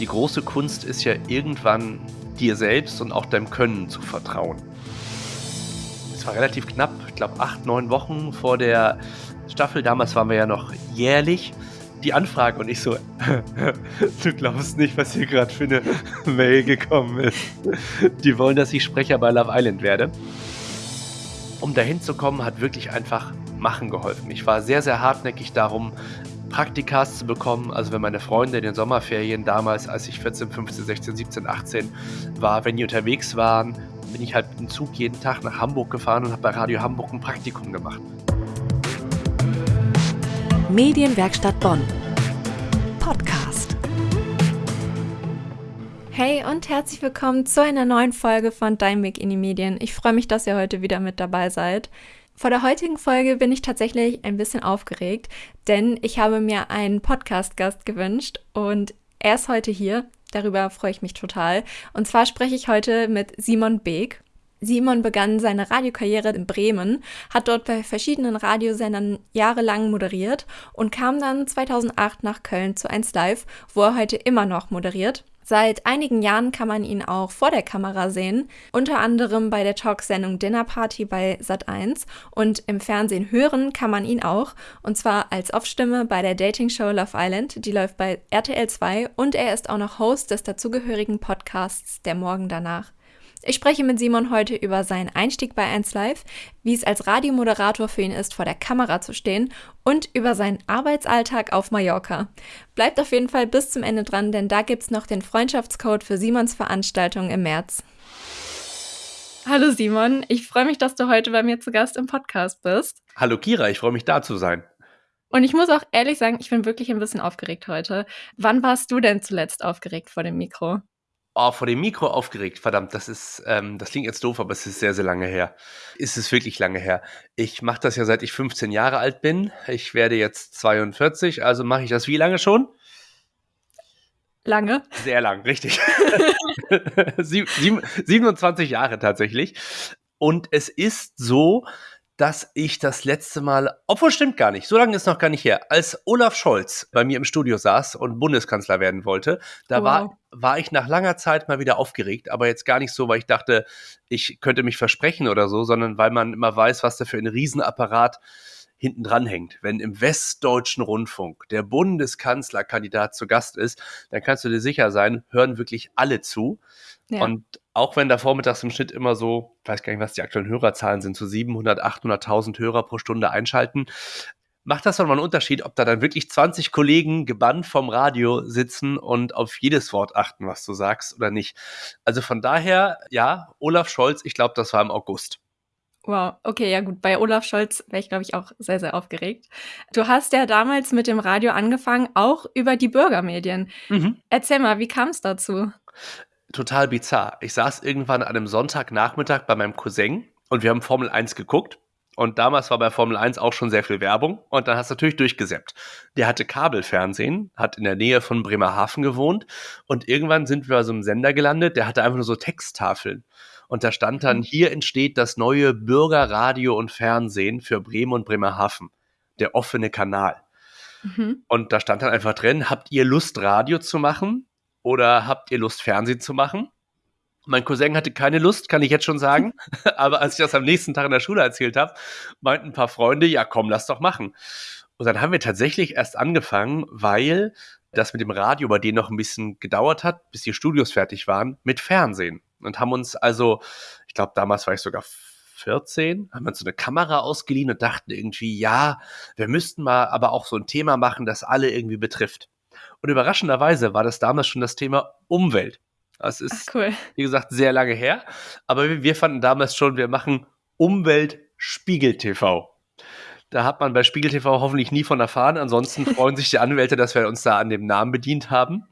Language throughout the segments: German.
die große Kunst ist ja irgendwann dir selbst und auch deinem Können zu vertrauen. Es war relativ knapp, ich glaube acht, neun Wochen vor der Staffel. Damals waren wir ja noch jährlich. Die Anfrage und ich so, du glaubst nicht, was hier gerade für eine Mail gekommen ist. Die wollen, dass ich Sprecher bei Love Island werde. Um dahin zu kommen, hat wirklich einfach Machen geholfen. Ich war sehr, sehr hartnäckig darum, Praktikas zu bekommen. Also wenn meine Freunde in den Sommerferien damals, als ich 14, 15, 16, 17, 18 war, wenn die unterwegs waren, bin ich halt im Zug jeden Tag nach Hamburg gefahren und habe bei Radio Hamburg ein Praktikum gemacht. Medienwerkstatt Bonn. Podcast. Hey und herzlich willkommen zu einer neuen Folge von Dein Weg in die Medien. Ich freue mich, dass ihr heute wieder mit dabei seid. Vor der heutigen Folge bin ich tatsächlich ein bisschen aufgeregt, denn ich habe mir einen Podcast-Gast gewünscht und er ist heute hier. Darüber freue ich mich total. Und zwar spreche ich heute mit Simon Beek. Simon begann seine Radiokarriere in Bremen, hat dort bei verschiedenen Radiosendern jahrelang moderiert und kam dann 2008 nach Köln zu 1 Live, wo er heute immer noch moderiert. Seit einigen Jahren kann man ihn auch vor der Kamera sehen, unter anderem bei der Talksendung Dinner Party bei Sat1 und im Fernsehen hören kann man ihn auch, und zwar als Off-Stimme bei der Dating-Show Love Island, die läuft bei RTL 2 und er ist auch noch Host des dazugehörigen Podcasts Der Morgen danach. Ich spreche mit Simon heute über seinen Einstieg bei 1 Live, wie es als Radiomoderator für ihn ist, vor der Kamera zu stehen und über seinen Arbeitsalltag auf Mallorca. Bleibt auf jeden Fall bis zum Ende dran, denn da gibt's noch den Freundschaftscode für Simons Veranstaltung im März. Hallo Simon, ich freue mich, dass du heute bei mir zu Gast im Podcast bist. Hallo Kira, ich freue mich da zu sein. Und ich muss auch ehrlich sagen, ich bin wirklich ein bisschen aufgeregt heute. Wann warst du denn zuletzt aufgeregt vor dem Mikro? Oh, vor dem Mikro aufgeregt. Verdammt, das ist, ähm, das klingt jetzt doof, aber es ist sehr, sehr lange her. Ist es wirklich lange her. Ich mache das ja seit ich 15 Jahre alt bin. Ich werde jetzt 42, also mache ich das wie lange schon? Lange. Sehr lang, richtig. 27 Jahre tatsächlich. Und es ist so, dass ich das letzte Mal, obwohl stimmt gar nicht, so lange ist noch gar nicht her, als Olaf Scholz bei mir im Studio saß und Bundeskanzler werden wollte, da wow. war, war ich nach langer Zeit mal wieder aufgeregt, aber jetzt gar nicht so, weil ich dachte, ich könnte mich versprechen oder so, sondern weil man immer weiß, was da für ein Riesenapparat hinten dran hängt. Wenn im Westdeutschen Rundfunk der Bundeskanzlerkandidat zu Gast ist, dann kannst du dir sicher sein, hören wirklich alle zu. Ja. Und auch wenn da vormittags im Schnitt immer so, ich weiß gar nicht, was die aktuellen Hörerzahlen sind, so 700, 800.000 Hörer pro Stunde einschalten, macht das doch mal einen Unterschied, ob da dann wirklich 20 Kollegen gebannt vom Radio sitzen und auf jedes Wort achten, was du sagst oder nicht. Also von daher, ja, Olaf Scholz, ich glaube, das war im August. Wow, okay, ja gut. Bei Olaf Scholz wäre ich, glaube ich, auch sehr, sehr aufgeregt. Du hast ja damals mit dem Radio angefangen, auch über die Bürgermedien. Mhm. Erzähl mal, wie kam es dazu? Total bizarr. Ich saß irgendwann an einem Sonntagnachmittag bei meinem Cousin und wir haben Formel 1 geguckt. Und damals war bei Formel 1 auch schon sehr viel Werbung. Und dann hast du natürlich durchgesäppt. Der hatte Kabelfernsehen, hat in der Nähe von Bremerhaven gewohnt. Und irgendwann sind wir bei so einem Sender gelandet, der hatte einfach nur so Texttafeln. Und da stand dann, mhm. hier entsteht das neue Bürgerradio und Fernsehen für Bremen und Bremerhaven. Der offene Kanal. Mhm. Und da stand dann einfach drin, habt ihr Lust, Radio zu machen? Oder habt ihr Lust, Fernsehen zu machen? Mein Cousin hatte keine Lust, kann ich jetzt schon sagen. Aber als ich das am nächsten Tag in der Schule erzählt habe, meinten ein paar Freunde, ja komm, lass doch machen. Und dann haben wir tatsächlich erst angefangen, weil das mit dem Radio bei denen noch ein bisschen gedauert hat, bis die Studios fertig waren, mit Fernsehen. Und haben uns also, ich glaube, damals war ich sogar 14, haben wir uns so eine Kamera ausgeliehen und dachten irgendwie, ja, wir müssten mal aber auch so ein Thema machen, das alle irgendwie betrifft. Und überraschenderweise war das damals schon das Thema Umwelt. Das ist, Ach, cool. wie gesagt, sehr lange her. Aber wir, wir fanden damals schon, wir machen Umwelt Spiegel TV. Da hat man bei Spiegel TV hoffentlich nie von erfahren. Ansonsten freuen sich die Anwälte, dass wir uns da an dem Namen bedient haben.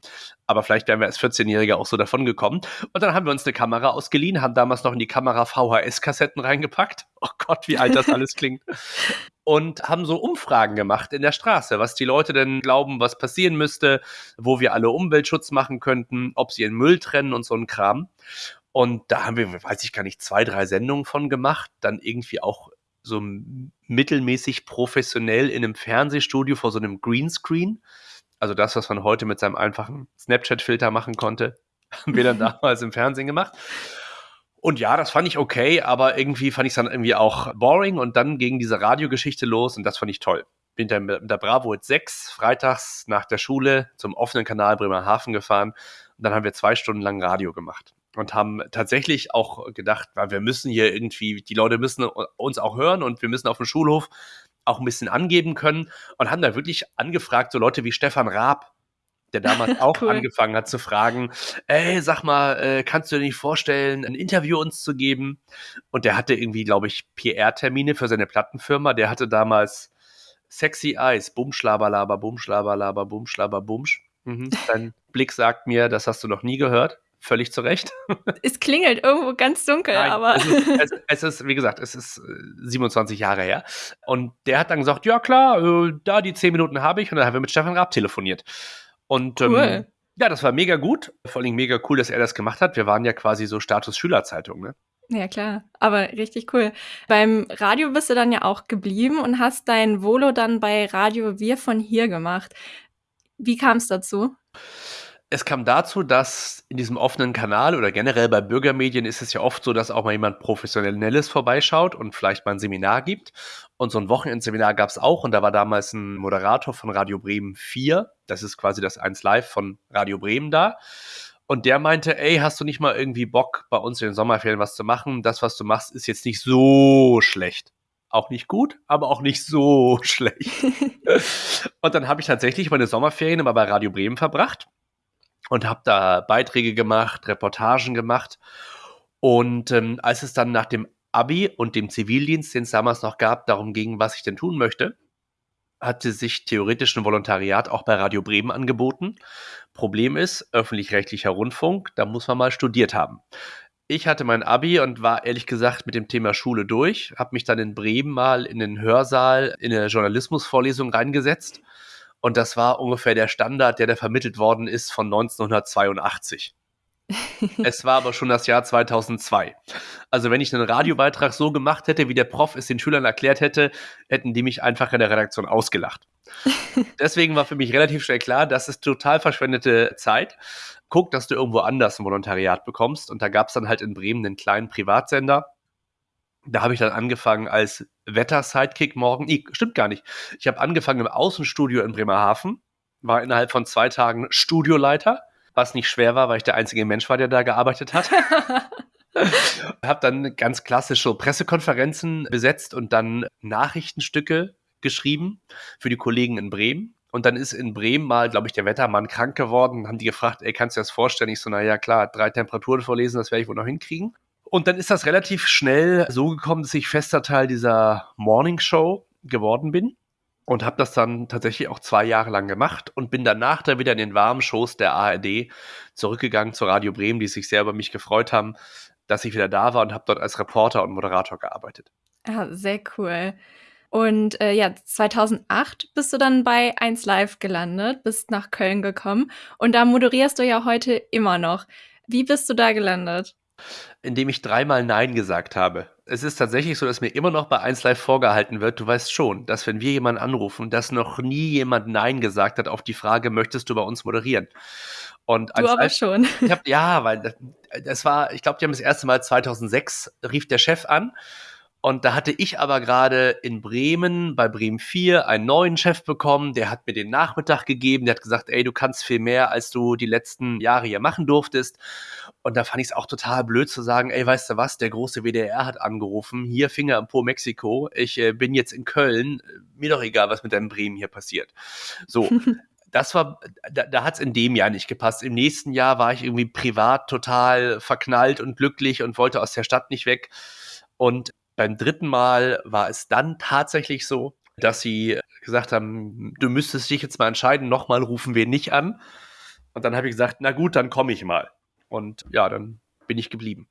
Aber vielleicht wären wir als 14-Jährige auch so davon gekommen. Und dann haben wir uns eine Kamera ausgeliehen, haben damals noch in die Kamera VHS-Kassetten reingepackt. Oh Gott, wie alt das alles klingt. Und haben so Umfragen gemacht in der Straße, was die Leute denn glauben, was passieren müsste, wo wir alle Umweltschutz machen könnten, ob sie ihren Müll trennen und so ein Kram. Und da haben wir, weiß ich gar nicht, zwei, drei Sendungen von gemacht. Dann irgendwie auch so mittelmäßig professionell in einem Fernsehstudio vor so einem Greenscreen. Also das, was man heute mit seinem einfachen Snapchat-Filter machen konnte, haben wir dann damals im Fernsehen gemacht. Und ja, das fand ich okay, aber irgendwie fand ich es dann irgendwie auch boring und dann ging diese Radiogeschichte los und das fand ich toll. Bin dann mit der Bravo 6 freitags nach der Schule zum offenen Kanal Bremerhaven gefahren und dann haben wir zwei Stunden lang Radio gemacht und haben tatsächlich auch gedacht, wir müssen hier irgendwie, die Leute müssen uns auch hören und wir müssen auf dem Schulhof auch ein bisschen angeben können und haben da wirklich angefragt, so Leute wie Stefan Raab, der damals auch cool. angefangen hat zu fragen, ey, sag mal, äh, kannst du dir nicht vorstellen, ein Interview uns zu geben? Und der hatte irgendwie, glaube ich, PR-Termine für seine Plattenfirma. Der hatte damals Sexy Eyes, Bumschlaberlaber, Bumschlaberlaber, Bumschlaber, Bumsch. Mhm. Dein Blick sagt mir, das hast du noch nie gehört. Völlig zu Recht. Es klingelt irgendwo ganz dunkel, Nein, aber. Es ist, es, es ist, wie gesagt, es ist 27 äh, Jahre her. Und der hat dann gesagt: Ja, klar, äh, da die 10 Minuten habe ich. Und dann haben wir mit Stefan Raab telefoniert. Und ähm, cool. ähm, ja, das war mega gut. Vor allem mega cool, dass er das gemacht hat. Wir waren ja quasi so Status-Schülerzeitung, ne? Ja, klar. Aber richtig cool. Beim Radio bist du dann ja auch geblieben und hast dein Volo dann bei Radio Wir von hier gemacht. Wie kam es dazu? Es kam dazu, dass in diesem offenen Kanal oder generell bei Bürgermedien ist es ja oft so, dass auch mal jemand Professionelles vorbeischaut und vielleicht mal ein Seminar gibt. Und so ein Wochenendseminar gab es auch und da war damals ein Moderator von Radio Bremen 4. Das ist quasi das 1 Live von Radio Bremen da. Und der meinte, ey, hast du nicht mal irgendwie Bock, bei uns in den Sommerferien was zu machen? Das, was du machst, ist jetzt nicht so schlecht. Auch nicht gut, aber auch nicht so schlecht. und dann habe ich tatsächlich meine Sommerferien immer bei Radio Bremen verbracht und habe da Beiträge gemacht, Reportagen gemacht. Und ähm, als es dann nach dem Abi und dem Zivildienst, den es damals noch gab, darum ging, was ich denn tun möchte, hatte sich theoretisch ein Volontariat auch bei Radio Bremen angeboten. Problem ist, öffentlich-rechtlicher Rundfunk, da muss man mal studiert haben. Ich hatte mein Abi und war ehrlich gesagt mit dem Thema Schule durch, habe mich dann in Bremen mal in den Hörsaal in eine Journalismusvorlesung reingesetzt und das war ungefähr der Standard, der da vermittelt worden ist von 1982. es war aber schon das Jahr 2002. Also wenn ich einen Radiobeitrag so gemacht hätte, wie der Prof es den Schülern erklärt hätte, hätten die mich einfach in der Redaktion ausgelacht. Deswegen war für mich relativ schnell klar, das ist total verschwendete Zeit. Guck, dass du irgendwo anders ein Volontariat bekommst. Und da gab es dann halt in Bremen einen kleinen Privatsender, da habe ich dann angefangen als Wetter-Sidekick morgen. Nee, stimmt gar nicht. Ich habe angefangen im Außenstudio in Bremerhaven, war innerhalb von zwei Tagen Studioleiter, was nicht schwer war, weil ich der einzige Mensch war, der da gearbeitet hat. habe dann ganz klassische Pressekonferenzen besetzt und dann Nachrichtenstücke geschrieben für die Kollegen in Bremen. Und dann ist in Bremen mal, glaube ich, der Wettermann krank geworden. Haben die gefragt, ey, kannst du dir das vorstellen? Ich so, naja, klar, drei Temperaturen vorlesen, das werde ich wohl noch hinkriegen. Und dann ist das relativ schnell so gekommen, dass ich fester Teil dieser Morning Show geworden bin und habe das dann tatsächlich auch zwei Jahre lang gemacht und bin danach dann wieder in den warmen Shows der ARD zurückgegangen zu Radio Bremen, die sich sehr über mich gefreut haben, dass ich wieder da war und habe dort als Reporter und Moderator gearbeitet. Ja, sehr cool. Und äh, ja, 2008 bist du dann bei 1 Live gelandet, bist nach Köln gekommen und da moderierst du ja heute immer noch. Wie bist du da gelandet? Indem ich dreimal Nein gesagt habe. Es ist tatsächlich so, dass mir immer noch bei 1 Live vorgehalten wird, du weißt schon, dass wenn wir jemanden anrufen, dass noch nie jemand Nein gesagt hat auf die Frage, möchtest du bei uns moderieren? Und du aber Live, schon. Ich hab, ja, weil das, das war, ich glaube, die haben das erste Mal 2006, rief der Chef an und da hatte ich aber gerade in Bremen, bei Bremen 4, einen neuen Chef bekommen, der hat mir den Nachmittag gegeben, der hat gesagt, ey, du kannst viel mehr, als du die letzten Jahre hier machen durftest. Und da fand ich es auch total blöd zu sagen, ey, weißt du was, der große WDR hat angerufen, hier Finger im Po Mexiko, ich äh, bin jetzt in Köln, mir doch egal, was mit deinem Bremen hier passiert. So, das war, da, da hat es in dem Jahr nicht gepasst. Im nächsten Jahr war ich irgendwie privat total verknallt und glücklich und wollte aus der Stadt nicht weg. Und beim dritten Mal war es dann tatsächlich so, dass sie gesagt haben, du müsstest dich jetzt mal entscheiden, nochmal rufen wir nicht an. Und dann habe ich gesagt, na gut, dann komme ich mal. Und ja, dann bin ich geblieben.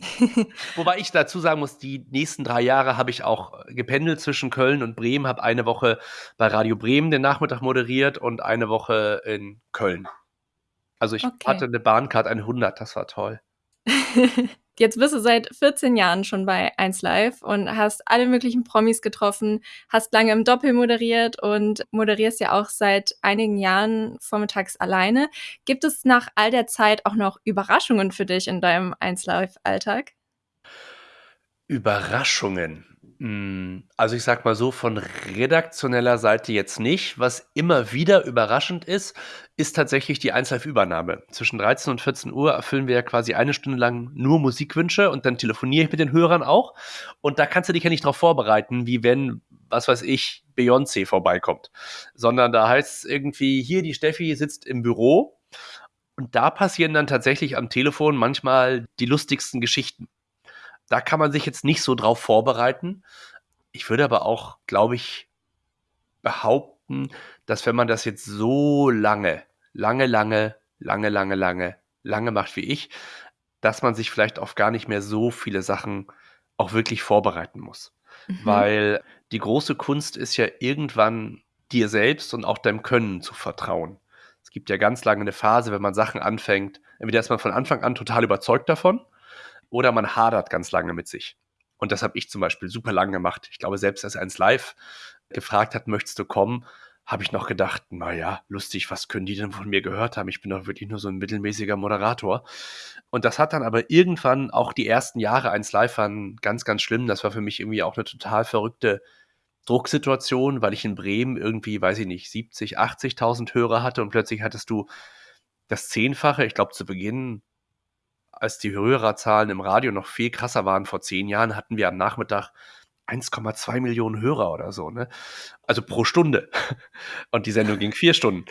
Wobei ich dazu sagen muss, die nächsten drei Jahre habe ich auch gependelt zwischen Köln und Bremen, habe eine Woche bei Radio Bremen den Nachmittag moderiert und eine Woche in Köln. Also ich okay. hatte eine Bahncard 100, das war toll. Jetzt bist du seit 14 Jahren schon bei 1 Live und hast alle möglichen Promis getroffen, hast lange im Doppel moderiert und moderierst ja auch seit einigen Jahren vormittags alleine. Gibt es nach all der Zeit auch noch Überraschungen für dich in deinem 1 Live-Alltag? Überraschungen. Hm, also, ich sage mal so, von redaktioneller Seite jetzt nicht. Was immer wieder überraschend ist, ist tatsächlich die 1Live-Übernahme. Zwischen 13 und 14 Uhr erfüllen wir ja quasi eine Stunde lang nur Musikwünsche und dann telefoniere ich mit den Hörern auch. Und da kannst du dich ja nicht darauf vorbereiten, wie wenn, was weiß ich, Beyoncé vorbeikommt. Sondern da heißt es irgendwie, hier, die Steffi sitzt im Büro und da passieren dann tatsächlich am Telefon manchmal die lustigsten Geschichten. Da kann man sich jetzt nicht so drauf vorbereiten. Ich würde aber auch, glaube ich, behaupten, dass wenn man das jetzt so lange, lange, lange, lange, lange, lange, lange macht wie ich, dass man sich vielleicht auf gar nicht mehr so viele Sachen auch wirklich vorbereiten muss. Mhm. Weil die große Kunst ist ja irgendwann dir selbst und auch deinem Können zu vertrauen. Es gibt ja ganz lange eine Phase, wenn man Sachen anfängt, entweder ist man von Anfang an total überzeugt davon oder man hadert ganz lange mit sich. Und das habe ich zum Beispiel super lang gemacht. Ich glaube, selbst als eins live gefragt hat, möchtest du kommen, habe ich noch gedacht, naja, lustig, was können die denn von mir gehört haben? Ich bin doch wirklich nur so ein mittelmäßiger Moderator. Und das hat dann aber irgendwann auch die ersten Jahre eins live waren ganz, ganz schlimm. Das war für mich irgendwie auch eine total verrückte Drucksituation, weil ich in Bremen irgendwie, weiß ich nicht, 70, 80.000 Hörer hatte und plötzlich hattest du das Zehnfache. Ich glaube, zu Beginn als die Hörerzahlen im Radio noch viel krasser waren vor zehn Jahren, hatten wir am Nachmittag 1,2 Millionen Hörer oder so, ne? Also pro Stunde. Und die Sendung ging vier Stunden.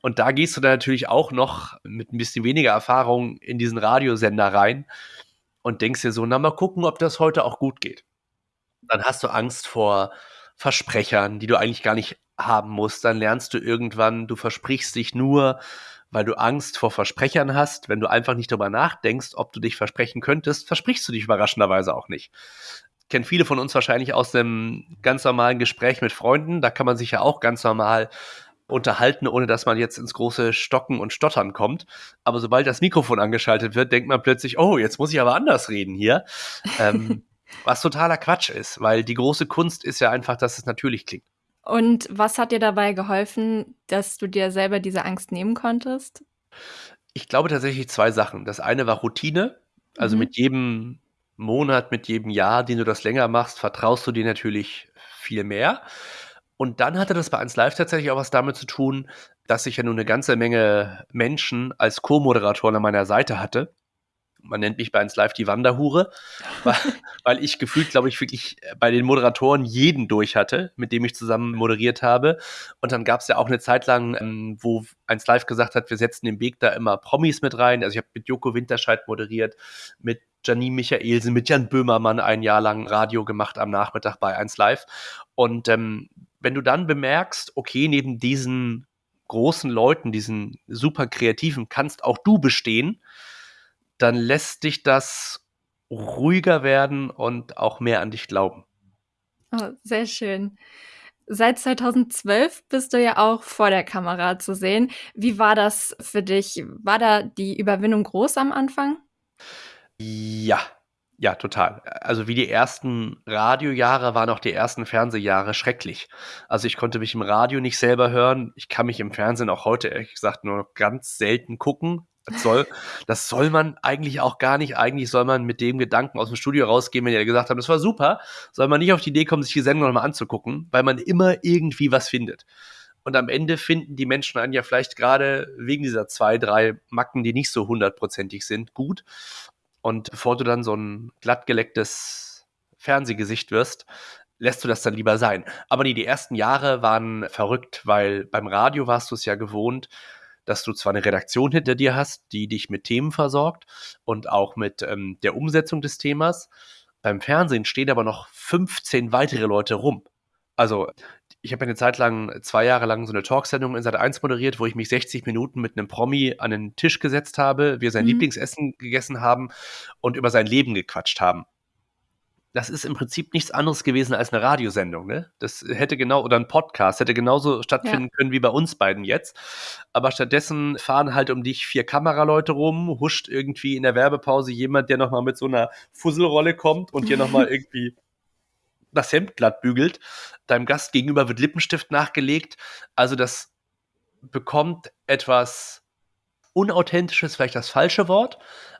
Und da gehst du dann natürlich auch noch mit ein bisschen weniger Erfahrung in diesen Radiosender rein und denkst dir so, na mal gucken, ob das heute auch gut geht. Dann hast du Angst vor Versprechern, die du eigentlich gar nicht haben musst. Dann lernst du irgendwann, du versprichst dich nur, weil du Angst vor Versprechern hast. Wenn du einfach nicht darüber nachdenkst, ob du dich versprechen könntest, versprichst du dich überraschenderweise auch nicht. Kennen viele von uns wahrscheinlich aus einem ganz normalen Gespräch mit Freunden. Da kann man sich ja auch ganz normal unterhalten, ohne dass man jetzt ins große Stocken und Stottern kommt. Aber sobald das Mikrofon angeschaltet wird, denkt man plötzlich, oh, jetzt muss ich aber anders reden hier. ähm, was totaler Quatsch ist, weil die große Kunst ist ja einfach, dass es natürlich klingt. Und was hat dir dabei geholfen, dass du dir selber diese Angst nehmen konntest? Ich glaube tatsächlich zwei Sachen. Das eine war Routine. Also mhm. mit jedem Monat, mit jedem Jahr, den du das länger machst, vertraust du dir natürlich viel mehr. Und dann hatte das bei 1 Live tatsächlich auch was damit zu tun, dass ich ja nun eine ganze Menge Menschen als Co-Moderatoren an meiner Seite hatte man nennt mich bei 1 Live die Wanderhure, weil, weil ich gefühlt, glaube ich, wirklich bei den Moderatoren jeden durch hatte, mit dem ich zusammen moderiert habe. Und dann gab es ja auch eine Zeit lang, ähm, wo 1 Live gesagt hat, wir setzen den Weg da immer Promis mit rein. Also ich habe mit Joko Winterscheid moderiert, mit Janine Michaelsen, mit Jan Böhmermann ein Jahr lang Radio gemacht am Nachmittag bei 1 Live. Und ähm, wenn du dann bemerkst, okay, neben diesen großen Leuten, diesen super kreativen, kannst auch du bestehen, dann lässt dich das ruhiger werden und auch mehr an dich glauben. Oh, sehr schön. Seit 2012 bist du ja auch vor der Kamera zu sehen. Wie war das für dich? War da die Überwindung groß am Anfang? Ja, ja, total. Also wie die ersten Radiojahre waren auch die ersten Fernsehjahre schrecklich. Also ich konnte mich im Radio nicht selber hören. Ich kann mich im Fernsehen auch heute ehrlich gesagt nur ganz selten gucken. Das soll, das soll man eigentlich auch gar nicht. Eigentlich soll man mit dem Gedanken aus dem Studio rausgehen, wenn die gesagt haben, das war super, soll man nicht auf die Idee kommen, sich die Sendung nochmal anzugucken, weil man immer irgendwie was findet. Und am Ende finden die Menschen einen ja vielleicht gerade wegen dieser zwei, drei Macken, die nicht so hundertprozentig sind, gut. Und bevor du dann so ein glattgelecktes Fernsehgesicht wirst, lässt du das dann lieber sein. Aber nee, die ersten Jahre waren verrückt, weil beim Radio warst du es ja gewohnt, dass du zwar eine Redaktion hinter dir hast, die dich mit Themen versorgt und auch mit ähm, der Umsetzung des Themas. Beim Fernsehen stehen aber noch 15 weitere Leute rum. Also, ich habe eine Zeit lang, zwei Jahre lang so eine Talksendung in Sat 1 moderiert, wo ich mich 60 Minuten mit einem Promi an den Tisch gesetzt habe, wir sein mhm. Lieblingsessen gegessen haben und über sein Leben gequatscht haben. Das ist im Prinzip nichts anderes gewesen als eine Radiosendung. Ne? Das hätte genau, oder ein Podcast, hätte genauso stattfinden ja. können wie bei uns beiden jetzt. Aber stattdessen fahren halt um dich vier Kameraleute rum, huscht irgendwie in der Werbepause jemand, der nochmal mit so einer Fusselrolle kommt und dir nochmal irgendwie das Hemd glatt bügelt. Deinem Gast gegenüber wird Lippenstift nachgelegt. Also das bekommt etwas Unauthentisches, vielleicht das falsche Wort,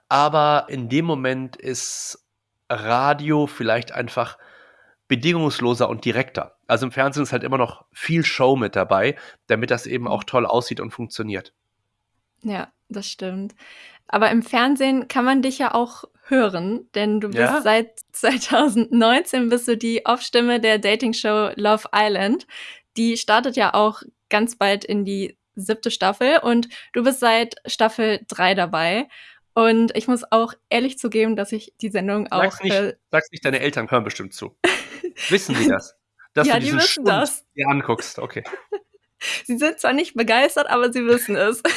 aber in dem Moment ist Radio vielleicht einfach bedingungsloser und direkter. Also im Fernsehen ist halt immer noch viel Show mit dabei, damit das eben auch toll aussieht und funktioniert. Ja, das stimmt. Aber im Fernsehen kann man dich ja auch hören, denn du bist ja? seit 2019 bist du die Off-Stimme der Dating-Show Love Island. Die startet ja auch ganz bald in die siebte Staffel und du bist seit Staffel 3 dabei. Und ich muss auch ehrlich zugeben, dass ich die Sendung auch. Sag's nicht, äh, sag's nicht deine Eltern hören bestimmt zu. wissen die das? Dass ja, du die wissen Schund das. dir anguckst, okay. sie sind zwar nicht begeistert, aber sie wissen es.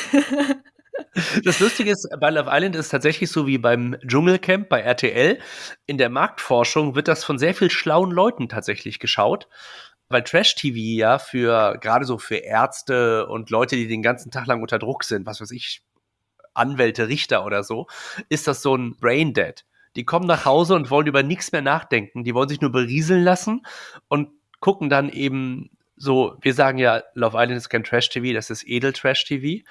Das Lustige ist, bei Love Island ist es tatsächlich so wie beim Dschungelcamp bei RTL. In der Marktforschung wird das von sehr viel schlauen Leuten tatsächlich geschaut. Weil Trash-TV ja für, gerade so für Ärzte und Leute, die den ganzen Tag lang unter Druck sind, was weiß ich, Anwälte, Richter oder so, ist das so ein Brain Dead. Die kommen nach Hause und wollen über nichts mehr nachdenken. Die wollen sich nur berieseln lassen und gucken dann eben so, wir sagen ja, Love Island ist kein Trash-TV, das ist Edel-Trash-TV.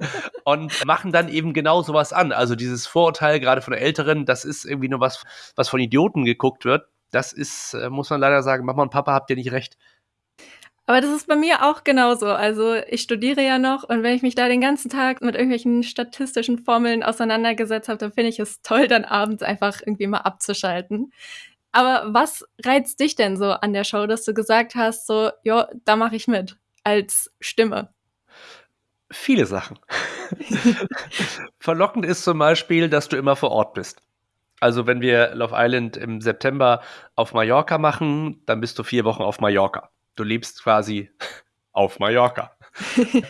und machen dann eben genau sowas an. Also dieses Vorurteil, gerade von Älteren, das ist irgendwie nur was, was von Idioten geguckt wird. Das ist, äh, muss man leider sagen, Mama und Papa habt ihr nicht recht. Aber das ist bei mir auch genauso. Also ich studiere ja noch und wenn ich mich da den ganzen Tag mit irgendwelchen statistischen Formeln auseinandergesetzt habe, dann finde ich es toll, dann abends einfach irgendwie mal abzuschalten. Aber was reizt dich denn so an der Show, dass du gesagt hast, so, ja, da mache ich mit als Stimme? Viele Sachen. Verlockend ist zum Beispiel, dass du immer vor Ort bist. Also wenn wir Love Island im September auf Mallorca machen, dann bist du vier Wochen auf Mallorca du lebst quasi auf Mallorca.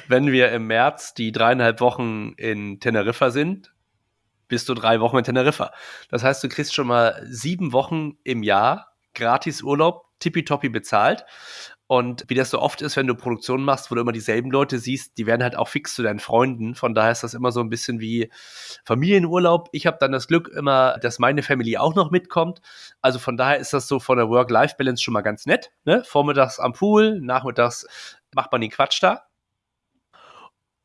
Wenn wir im März die dreieinhalb Wochen in Teneriffa sind, bist du drei Wochen in Teneriffa. Das heißt, du kriegst schon mal sieben Wochen im Jahr gratis Urlaub, tippitoppi bezahlt. Und wie das so oft ist, wenn du Produktionen machst, wo du immer dieselben Leute siehst, die werden halt auch fix zu deinen Freunden. Von daher ist das immer so ein bisschen wie Familienurlaub. Ich habe dann das Glück immer, dass meine Familie auch noch mitkommt. Also von daher ist das so von der Work-Life-Balance schon mal ganz nett. Ne? Vormittags am Pool, nachmittags macht man den Quatsch da.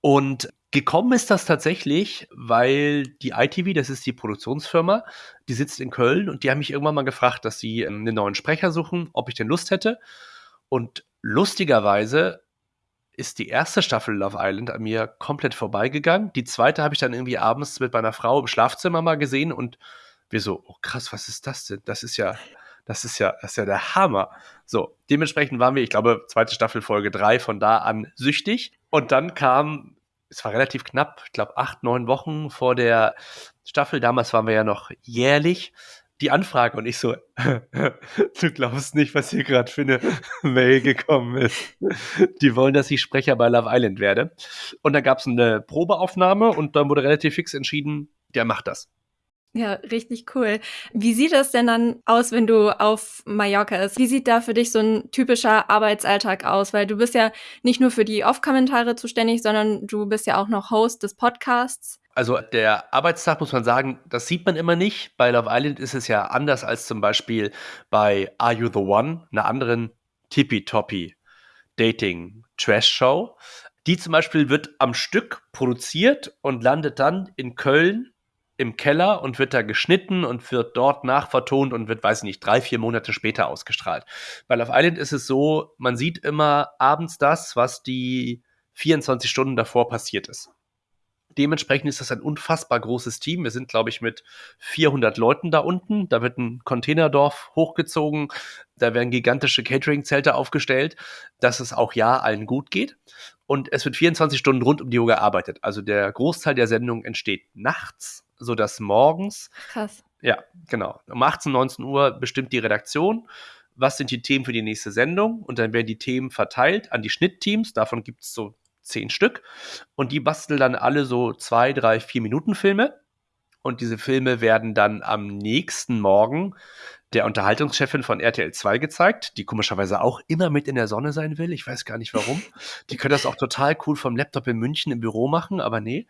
Und gekommen ist das tatsächlich, weil die ITV, das ist die Produktionsfirma, die sitzt in Köln und die haben mich irgendwann mal gefragt, dass sie einen neuen Sprecher suchen, ob ich denn Lust hätte. Und lustigerweise ist die erste Staffel Love Island an mir komplett vorbeigegangen. Die zweite habe ich dann irgendwie abends mit meiner Frau im Schlafzimmer mal gesehen und wir so, oh krass, was ist das denn? Das ist ja, das ist ja, das ist ja der Hammer. So, dementsprechend waren wir, ich glaube, zweite Staffel Folge drei von da an süchtig. Und dann kam, es war relativ knapp, ich glaube, acht, neun Wochen vor der Staffel. Damals waren wir ja noch jährlich die Anfrage und ich so, du glaubst nicht, was hier gerade für eine Mail gekommen ist. Die wollen, dass ich Sprecher bei Love Island werde. Und da gab es eine Probeaufnahme und dann wurde relativ fix entschieden, der macht das. Ja, richtig cool. Wie sieht das denn dann aus, wenn du auf Mallorca ist? Wie sieht da für dich so ein typischer Arbeitsalltag aus? Weil du bist ja nicht nur für die Off-Kommentare zuständig, sondern du bist ja auch noch Host des Podcasts. Also der Arbeitstag muss man sagen, das sieht man immer nicht. Bei Love Island ist es ja anders als zum Beispiel bei Are You the One, einer anderen tippy-toppy Dating-Trash-Show. Die zum Beispiel wird am Stück produziert und landet dann in Köln im Keller und wird da geschnitten und wird dort nachvertont und wird, weiß ich nicht, drei, vier Monate später ausgestrahlt. Bei Love Island ist es so, man sieht immer abends das, was die 24 Stunden davor passiert ist. Dementsprechend ist das ein unfassbar großes Team. Wir sind, glaube ich, mit 400 Leuten da unten. Da wird ein Containerdorf hochgezogen. Da werden gigantische Catering-Zelte aufgestellt, dass es auch ja allen gut geht. Und es wird 24 Stunden rund um die Uhr gearbeitet. Also der Großteil der Sendung entsteht nachts, sodass morgens. Krass. Ja, genau. Um 18, 19 Uhr bestimmt die Redaktion was sind die Themen für die nächste Sendung und dann werden die Themen verteilt an die Schnittteams. Davon gibt es so zehn Stück. Und die basteln dann alle so zwei, drei, vier Minuten Filme. und diese Filme werden dann am nächsten Morgen der Unterhaltungschefin von RTL 2 gezeigt, die komischerweise auch immer mit in der Sonne sein will. Ich weiß gar nicht warum. Die können das auch total cool vom Laptop in München im Büro machen, aber nee.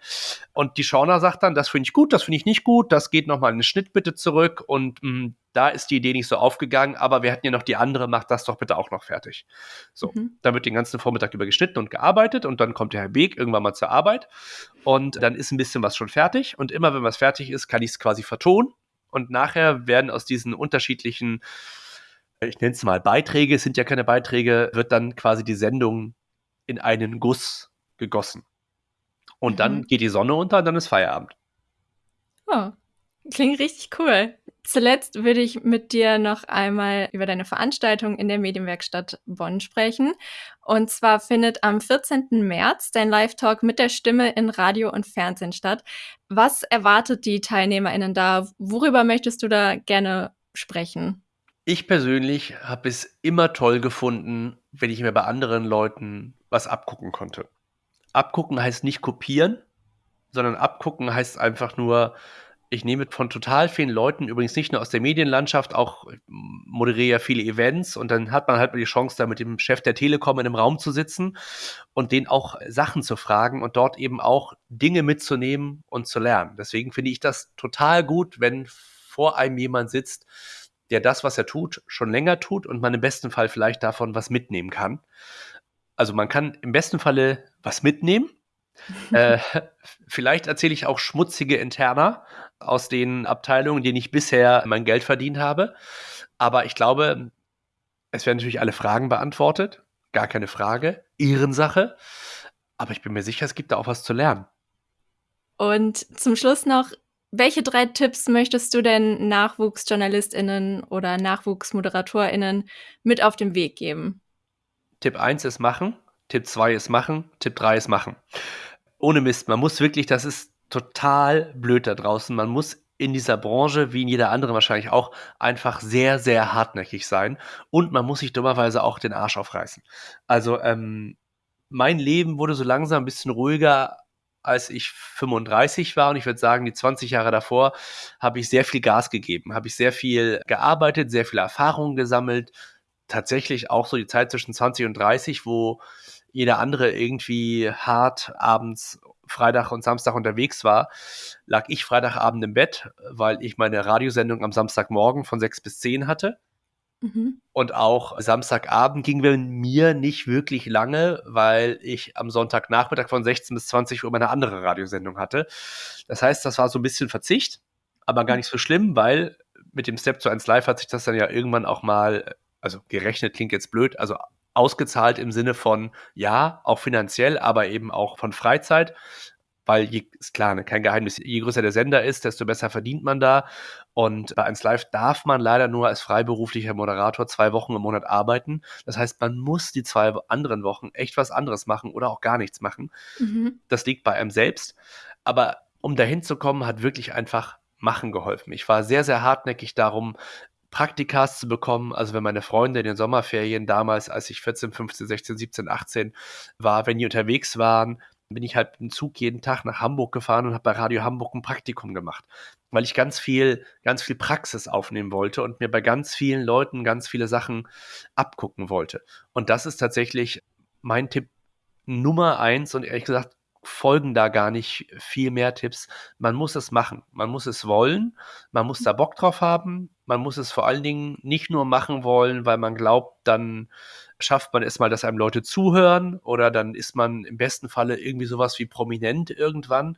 Und die Schauner sagt dann, das finde ich gut, das finde ich nicht gut, das geht nochmal in den Schnitt bitte zurück und mh, mm, da ist die Idee nicht so aufgegangen, aber wir hatten ja noch die andere, macht das doch bitte auch noch fertig. So, mhm. dann wird den ganzen Vormittag über geschnitten und gearbeitet und dann kommt der Herr Beek irgendwann mal zur Arbeit und dann ist ein bisschen was schon fertig und immer wenn was fertig ist, kann ich es quasi vertonen und nachher werden aus diesen unterschiedlichen, ich nenne es mal Beiträge, es sind ja keine Beiträge, wird dann quasi die Sendung in einen Guss gegossen. Und mhm. dann geht die Sonne unter und dann ist Feierabend. Oh, klingt richtig cool. Zuletzt würde ich mit dir noch einmal über deine Veranstaltung in der Medienwerkstatt Bonn sprechen. Und zwar findet am 14. März dein Live-Talk mit der Stimme in Radio und Fernsehen statt. Was erwartet die TeilnehmerInnen da? Worüber möchtest du da gerne sprechen? Ich persönlich habe es immer toll gefunden, wenn ich mir bei anderen Leuten was abgucken konnte. Abgucken heißt nicht kopieren, sondern abgucken heißt einfach nur, ich nehme von total vielen Leuten, übrigens nicht nur aus der Medienlandschaft, auch moderiere ja viele Events und dann hat man halt mal die Chance, da mit dem Chef der Telekom in einem Raum zu sitzen und den auch Sachen zu fragen und dort eben auch Dinge mitzunehmen und zu lernen. Deswegen finde ich das total gut, wenn vor einem jemand sitzt, der das, was er tut, schon länger tut und man im besten Fall vielleicht davon was mitnehmen kann. Also man kann im besten Falle was mitnehmen. äh, vielleicht erzähle ich auch schmutzige Interna, aus den Abteilungen, denen ich bisher mein Geld verdient habe. Aber ich glaube, es werden natürlich alle Fragen beantwortet. Gar keine Frage. Ehrensache. Aber ich bin mir sicher, es gibt da auch was zu lernen. Und zum Schluss noch, welche drei Tipps möchtest du denn NachwuchsjournalistInnen oder NachwuchsmoderatorInnen mit auf den Weg geben? Tipp 1 ist machen, Tipp 2 ist machen, Tipp 3 ist machen. Ohne Mist, man muss wirklich, das ist total blöd da draußen. Man muss in dieser Branche, wie in jeder anderen wahrscheinlich auch, einfach sehr, sehr hartnäckig sein. Und man muss sich dummerweise auch den Arsch aufreißen. Also, ähm, mein Leben wurde so langsam ein bisschen ruhiger, als ich 35 war. Und ich würde sagen, die 20 Jahre davor habe ich sehr viel Gas gegeben, habe ich sehr viel gearbeitet, sehr viel Erfahrung gesammelt. Tatsächlich auch so die Zeit zwischen 20 und 30, wo jeder andere irgendwie hart abends Freitag und Samstag unterwegs war, lag ich Freitagabend im Bett, weil ich meine Radiosendung am Samstagmorgen von 6 bis 10 hatte. Mhm. Und auch Samstagabend ging bei mir nicht wirklich lange, weil ich am Sonntagnachmittag von 16 bis 20 Uhr meine andere Radiosendung hatte. Das heißt, das war so ein bisschen Verzicht, aber gar nicht so schlimm, weil mit dem Step zu 1 Live hat sich das dann ja irgendwann auch mal, also gerechnet klingt jetzt blöd, also ausgezahlt im Sinne von, ja, auch finanziell, aber eben auch von Freizeit. Weil, je, ist klar, ne, kein Geheimnis, je größer der Sender ist, desto besser verdient man da. Und bei 1 Live darf man leider nur als freiberuflicher Moderator zwei Wochen im Monat arbeiten. Das heißt, man muss die zwei anderen Wochen echt was anderes machen oder auch gar nichts machen. Mhm. Das liegt bei einem selbst. Aber um dahin zu kommen, hat wirklich einfach Machen geholfen. Ich war sehr, sehr hartnäckig darum, Praktikas zu bekommen. Also wenn meine Freunde in den Sommerferien damals, als ich 14, 15, 16, 17, 18 war, wenn die unterwegs waren, bin ich halt dem Zug jeden Tag nach Hamburg gefahren und habe bei Radio Hamburg ein Praktikum gemacht, weil ich ganz viel, ganz viel Praxis aufnehmen wollte und mir bei ganz vielen Leuten ganz viele Sachen abgucken wollte. Und das ist tatsächlich mein Tipp Nummer eins und ehrlich gesagt folgen da gar nicht viel mehr Tipps. Man muss es machen, man muss es wollen, man muss da Bock drauf haben, man muss es vor allen Dingen nicht nur machen wollen, weil man glaubt, dann schafft man es mal, dass einem Leute zuhören oder dann ist man im besten Falle irgendwie sowas wie prominent irgendwann.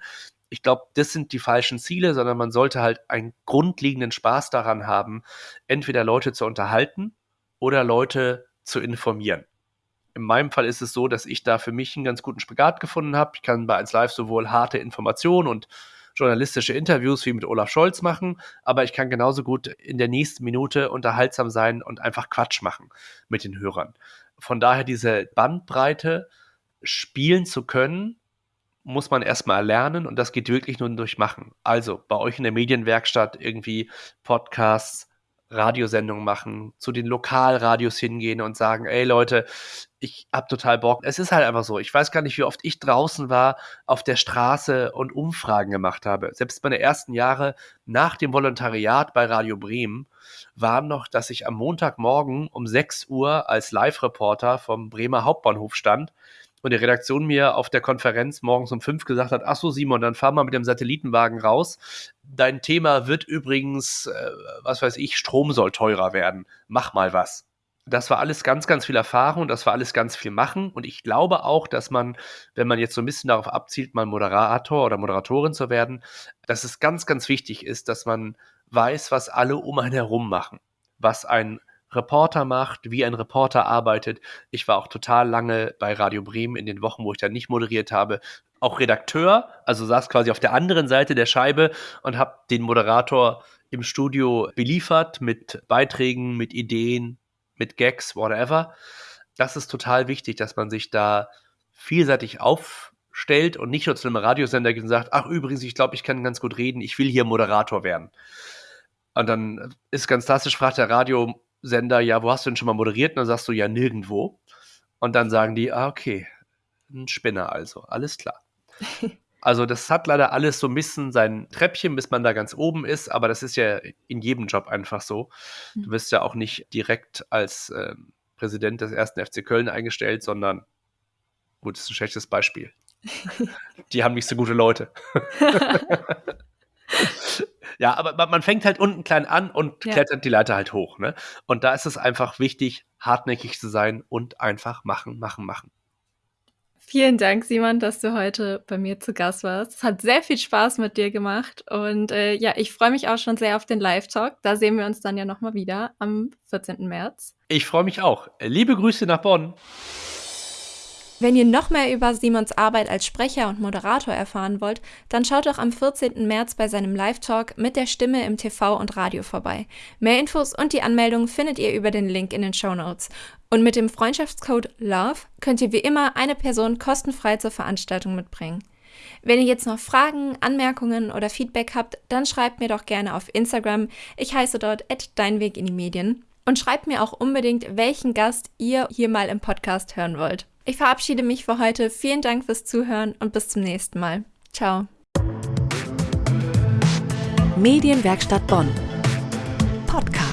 Ich glaube, das sind die falschen Ziele, sondern man sollte halt einen grundlegenden Spaß daran haben, entweder Leute zu unterhalten oder Leute zu informieren. In meinem Fall ist es so, dass ich da für mich einen ganz guten Spagat gefunden habe. Ich kann bei 1 Live sowohl harte Informationen und journalistische Interviews wie mit Olaf Scholz machen, aber ich kann genauso gut in der nächsten Minute unterhaltsam sein und einfach Quatsch machen mit den Hörern. Von daher diese Bandbreite spielen zu können, muss man erstmal lernen und das geht wirklich nur durch Machen. Also bei euch in der Medienwerkstatt irgendwie Podcasts, Radiosendungen machen, zu den Lokalradios hingehen und sagen, ey Leute, ich hab total Bock. Es ist halt einfach so. Ich weiß gar nicht, wie oft ich draußen war auf der Straße und Umfragen gemacht habe. Selbst meine ersten Jahre nach dem Volontariat bei Radio Bremen waren noch, dass ich am Montagmorgen um 6 Uhr als Live-Reporter vom Bremer Hauptbahnhof stand und die Redaktion mir auf der Konferenz morgens um 5 gesagt hat, ach so Simon, dann fahr mal mit dem Satellitenwagen raus. Dein Thema wird übrigens, äh, was weiß ich, Strom soll teurer werden. Mach mal was das war alles ganz, ganz viel Erfahrung, das war alles ganz viel Machen. Und ich glaube auch, dass man, wenn man jetzt so ein bisschen darauf abzielt, mal Moderator oder Moderatorin zu werden, dass es ganz, ganz wichtig ist, dass man weiß, was alle um einen herum machen. Was ein Reporter macht, wie ein Reporter arbeitet. Ich war auch total lange bei Radio Bremen in den Wochen, wo ich da nicht moderiert habe, auch Redakteur, also saß quasi auf der anderen Seite der Scheibe und habe den Moderator im Studio beliefert mit Beiträgen, mit Ideen, mit Gags, whatever. Das ist total wichtig, dass man sich da vielseitig aufstellt und nicht nur zu einem Radiosender geht und sagt, ach übrigens, ich glaube, ich kann ganz gut reden, ich will hier Moderator werden. Und dann ist ganz klassisch, fragt der Radiosender, ja, wo hast du denn schon mal moderiert? Und dann sagst du, ja, nirgendwo. Und dann sagen die, ah, okay, ein Spinner also, alles klar. Also das hat leider alles so ein bisschen sein Treppchen, bis man da ganz oben ist, aber das ist ja in jedem Job einfach so. Du hm. wirst ja auch nicht direkt als äh, Präsident des ersten FC Köln eingestellt, sondern gut, das ist ein schlechtes Beispiel. Die haben nicht so gute Leute. ja, aber man fängt halt unten klein an und ja. klettert die Leiter halt hoch. Ne? Und da ist es einfach wichtig, hartnäckig zu sein und einfach machen, machen, machen. Vielen Dank, Simon, dass du heute bei mir zu Gast warst. Es hat sehr viel Spaß mit dir gemacht und äh, ja, ich freue mich auch schon sehr auf den Live-Talk. Da sehen wir uns dann ja nochmal wieder am 14. März. Ich freue mich auch. Liebe Grüße nach Bonn. Wenn ihr noch mehr über Simons Arbeit als Sprecher und Moderator erfahren wollt, dann schaut doch am 14. März bei seinem Live-Talk mit der Stimme im TV und Radio vorbei. Mehr Infos und die Anmeldung findet ihr über den Link in den Show Notes. Und mit dem Freundschaftscode LOVE könnt ihr wie immer eine Person kostenfrei zur Veranstaltung mitbringen. Wenn ihr jetzt noch Fragen, Anmerkungen oder Feedback habt, dann schreibt mir doch gerne auf Instagram. Ich heiße dort @deinweg und schreibt mir auch unbedingt, welchen Gast ihr hier mal im Podcast hören wollt. Ich verabschiede mich für heute. Vielen Dank fürs Zuhören und bis zum nächsten Mal. Ciao. Medienwerkstatt Bonn. Podcast.